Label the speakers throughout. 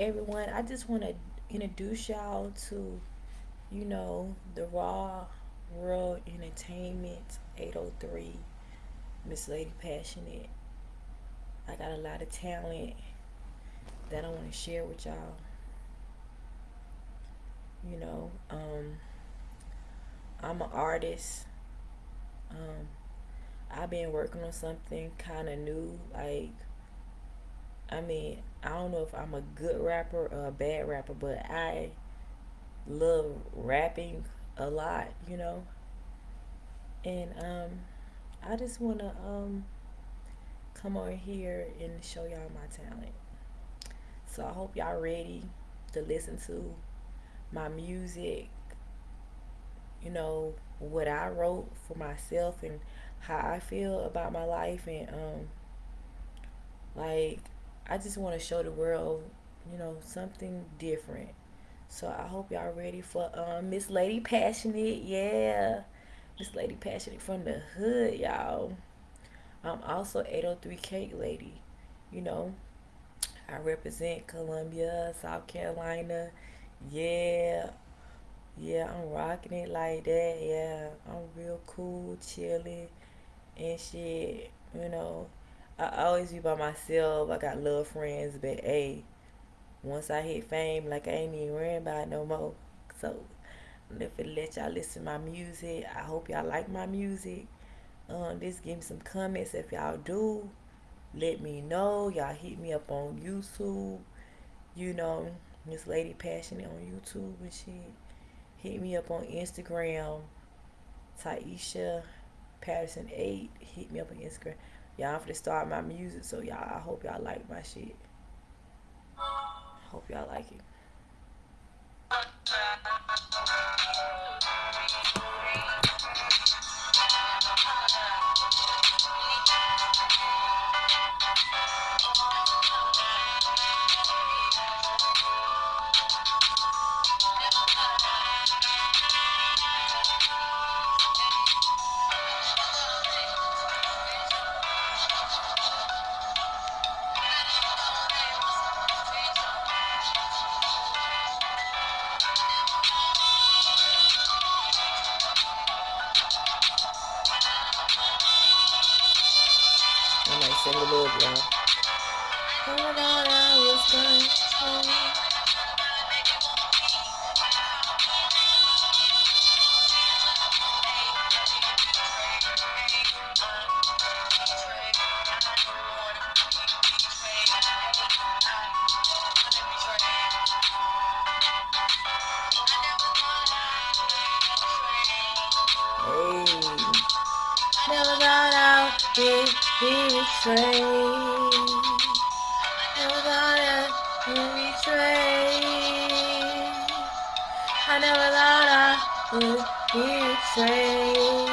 Speaker 1: everyone. I just want to introduce y'all to, you know, the Raw World Entertainment 803, Miss Lady Passionate. I got a lot of talent that I want to share with y'all. You know, um, I'm an artist. Um, I've been working on something kind of new. Like, I mean, I don't know if I'm a good rapper or a bad rapper, but I love rapping a lot, you know. And um, I just want to um, come over here and show y'all my talent. So I hope y'all ready to listen to my music, you know, what I wrote for myself and how I feel about my life and um like I just want to show the world, you know, something different. So I hope y'all ready for um Miss Lady Passionate. Yeah. Miss Lady Passionate from the hood, y'all. I'm also 803 Cake Lady. You know, I represent Columbia, South Carolina. Yeah. Yeah, I'm rocking it like that. Yeah, I'm real cool, chilling and shit. You know, I always be by myself. I got little friends, but hey, once I hit fame, like I ain't even worrying about no more. So, if it let y'all listen to my music, I hope y'all like my music. Um, just give me some comments if y'all do let me know. Y'all hit me up on YouTube. You know, Miss Lady Passionate on YouTube and shit. Hit me up on Instagram. Taisha Patterson 8. Hit me up on Instagram. Y'all, I'm to start my music, so y'all, I hope y'all like my shit. Hope y'all like it. Oh. Never got out, be, be betrayed. Would be betrayed.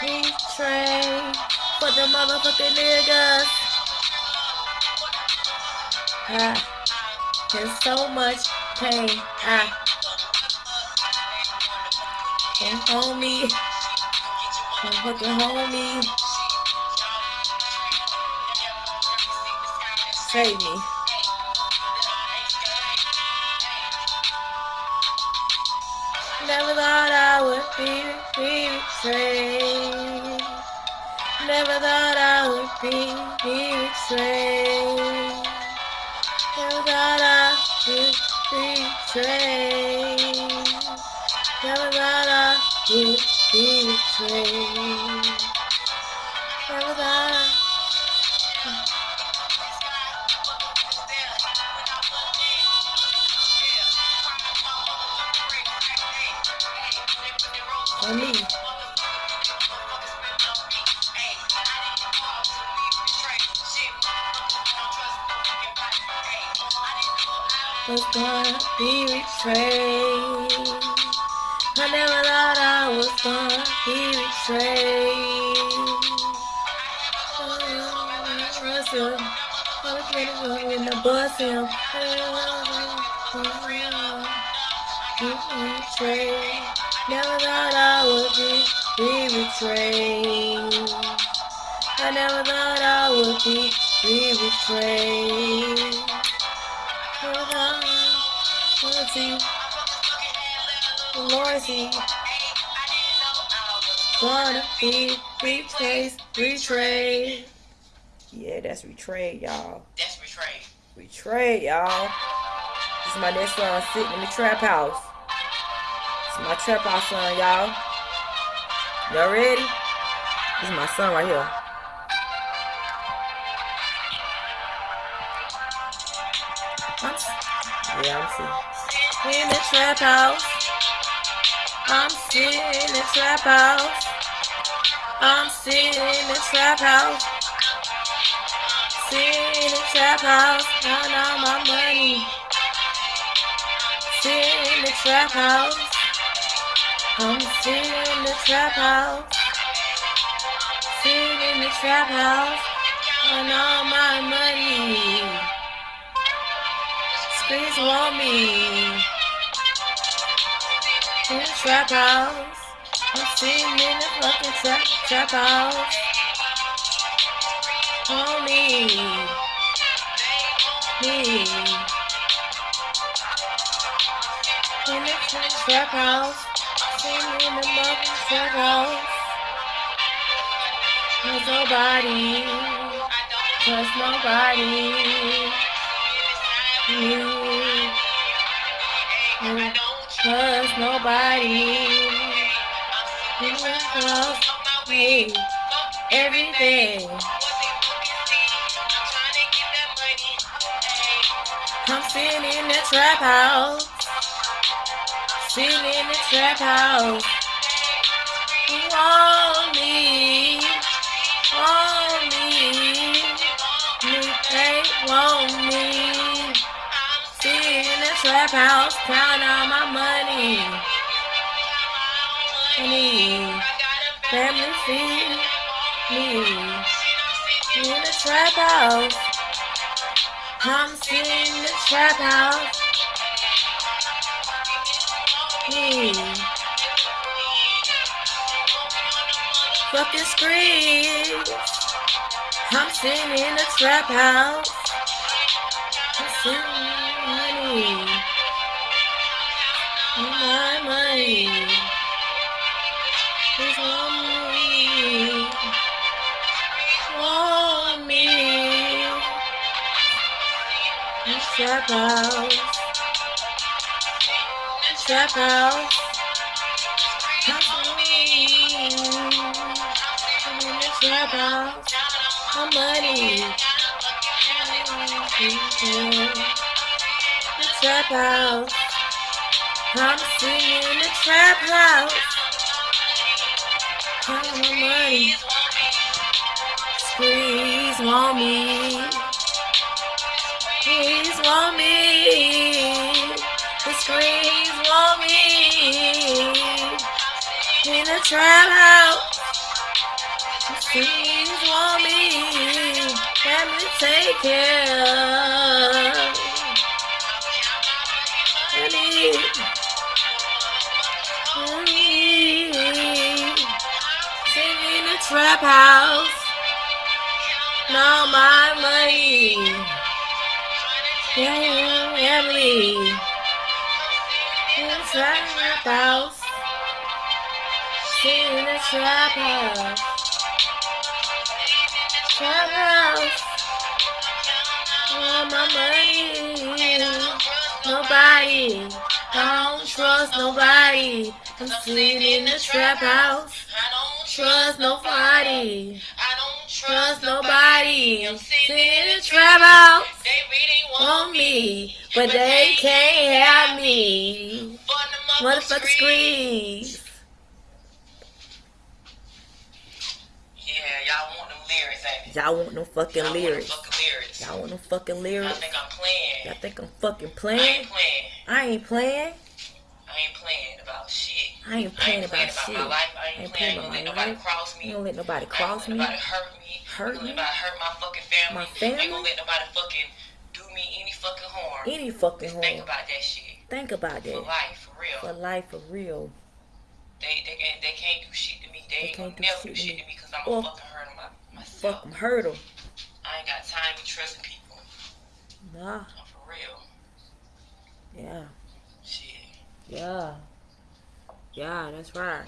Speaker 1: Betrayed for the motherfucking niggas. Ah, there's so much pain. Ah, and homie, and fucking homie, save me. Never thought I would be, be betrayed. Never thought I would be, be betrayed. Never thought I would be betrayed. Never thought I would be betrayed. Never thought I for me. Was gonna be betrayed. I never thought I gonna be betrayed. Russell, I was gonna go in the bus him. betrayed. Never thought I would be, be betrayed. I never thought I would be, be betrayed. Thought I would see. Lord, see. Gonna be replaced, betrayed. Yeah, that's betrayed, y'all.
Speaker 2: That's betrayed.
Speaker 1: Betrayed, y'all. This is my next son sitting in the trap house. This is my trap house son, y'all. Y'all ready? This is my son right here. I'm, yeah, I'm sitting in the trap house. I'm sitting in the trap house. I'm sitting in the trap house. Sitting in the trap house. Counting all my money. Sitting in the trap house. I'm sitting in the trap house. Sitting in the trap house. Counting all my money. Squeeze want me. Trap house. I'm sitting in the fucking trap, trap house. On me. Me. In the trap, house. Sitting in the motherfucking trap house. There's nobody. Trust nobody. You. You trust nobody. Trust me. Everything. I'm sitting in the trap house. Sitting in the trap house. Want me. Want me. Trap house. Counting all my money. Money. Family feed me. In the trap house. I'm sitting in the trap house. Me. Fucking screams. I'm sitting in the trap house. I'm sitting money. My money. Want me. Want me. The trap. The trap the trap house. My money. Trap house. I'm singing in the trap house. Count my money. Please want me. Please want me. The screens want me. In the trap house. Please want me. Let me take care. I need. Trap house. No, my money. Yeah, family. In trap house. Sing in the trap house. Trap house. Oh, my money. Nobody. I don't trust nobody. I'm sitting in the trap house. Trust nobody. I don't trust nobody. I'm sitting in the trap house. Want me, but they can't have me. Motherfucker squeeze.
Speaker 2: Yeah, y'all want them lyrics.
Speaker 1: Y'all want no fucking
Speaker 2: Y'all
Speaker 1: lyrics. Y'all want no fucking
Speaker 2: Y'all
Speaker 1: lyrics.
Speaker 2: think I'm playing.
Speaker 1: Y'all think I'm fucking playing.
Speaker 2: I ain't playing.
Speaker 1: I ain't playing.
Speaker 2: I ain't playing about shit.
Speaker 1: I ain't playing about
Speaker 2: playing
Speaker 1: shit.
Speaker 2: my life. I ain't,
Speaker 1: ain't
Speaker 2: playing.
Speaker 1: playing
Speaker 2: I ain't
Speaker 1: about my
Speaker 2: nobody
Speaker 1: life.
Speaker 2: cross
Speaker 1: I
Speaker 2: me.
Speaker 1: ain't gonna let nobody cross me.
Speaker 2: let nobody hurt me.
Speaker 1: Hurt
Speaker 2: I ain't
Speaker 1: me.
Speaker 2: nobody hurt my fucking family.
Speaker 1: My
Speaker 2: I ain't
Speaker 1: family?
Speaker 2: gonna let nobody fucking do me any fucking harm.
Speaker 1: Any fucking
Speaker 2: Just think about that shit.
Speaker 1: Think about that.
Speaker 2: For life, for real.
Speaker 1: For life, for real.
Speaker 2: They they can't they can't do shit to me. They,
Speaker 1: They
Speaker 2: ain't
Speaker 1: can't
Speaker 2: gonna
Speaker 1: do
Speaker 2: never
Speaker 1: shit
Speaker 2: do
Speaker 1: to
Speaker 2: shit
Speaker 1: me.
Speaker 2: to me because I'm
Speaker 1: Or-
Speaker 2: a fucking hurt my, myself.
Speaker 1: Hurt them.
Speaker 2: I ain't got time to be trusting people.
Speaker 1: Nah,
Speaker 2: I'm for real.
Speaker 1: yeah,
Speaker 2: Shit.
Speaker 1: Yeah. Yeah, that's right.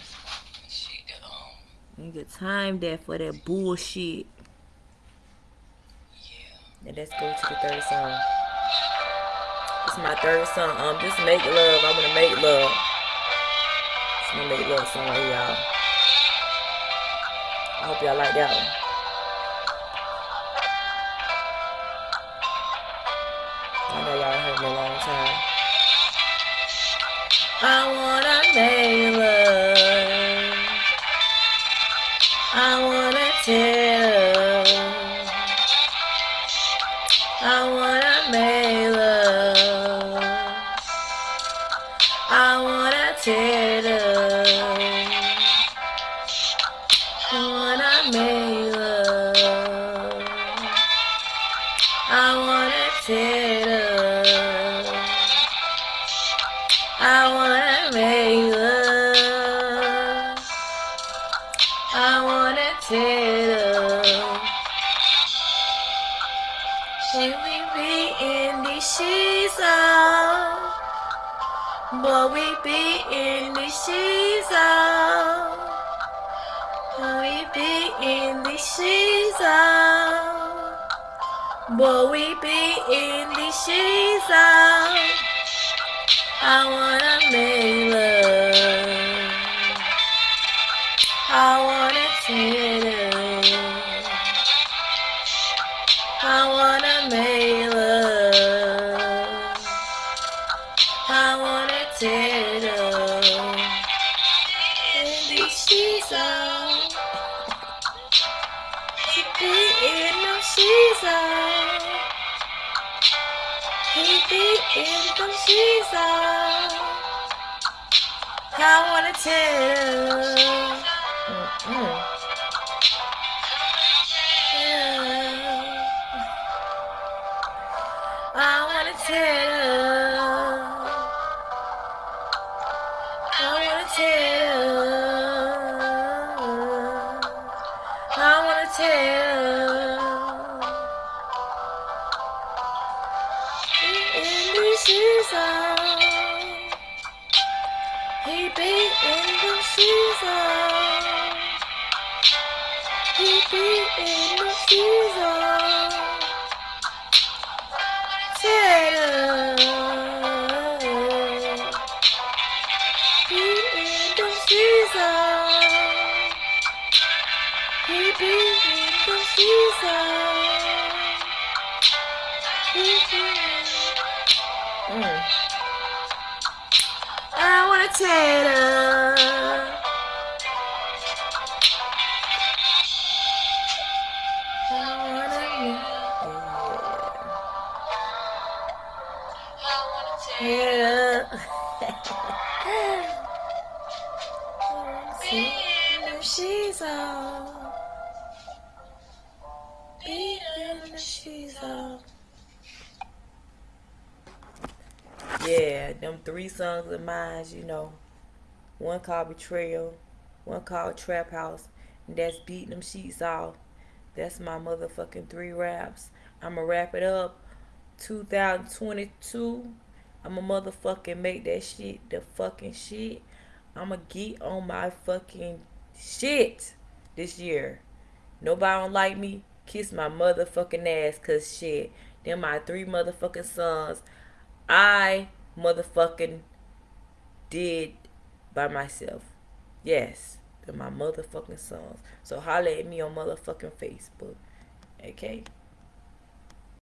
Speaker 2: Shit. that, Um.
Speaker 1: You get time there for that bullshit.
Speaker 2: Yeah.
Speaker 1: And let's go to the third song. This is my third song. Um, this make love. I'm gonna make love. It's my make love song y'all. I hope y'all like that one. I know y'all heard me a long time. I wanna make love. Make love. I wanna tell love. Can oh. we be in the sheets oh. out? But we be in the sheets oh. out. Can we be in the sheets out? But we be in the sheets out. Be in the sheets. I wanna tell. Yeah. I wanna tell. I wanna tell. I wanna tell. He be in the season. He be in the season. Tell He in the season. He be in the season. He be Mm. I I wanna
Speaker 2: tell
Speaker 1: yeah. She's on. Beating she's on. Yeah, them three songs of mine, you know. One called Betrayal, one called Trap House, and that's Beating Them Sheets Off. That's my motherfucking three raps. I'ma wrap it up. 2022. I'ma motherfucking make that shit the fucking shit. I'ma get on my fucking shit this year. Nobody don't like me. Kiss my motherfucking ass, cause shit. Them my three motherfucking sons. I motherfucking did by myself. Yes, they're my motherfucking sons. So holla at me on motherfucking Facebook. Okay?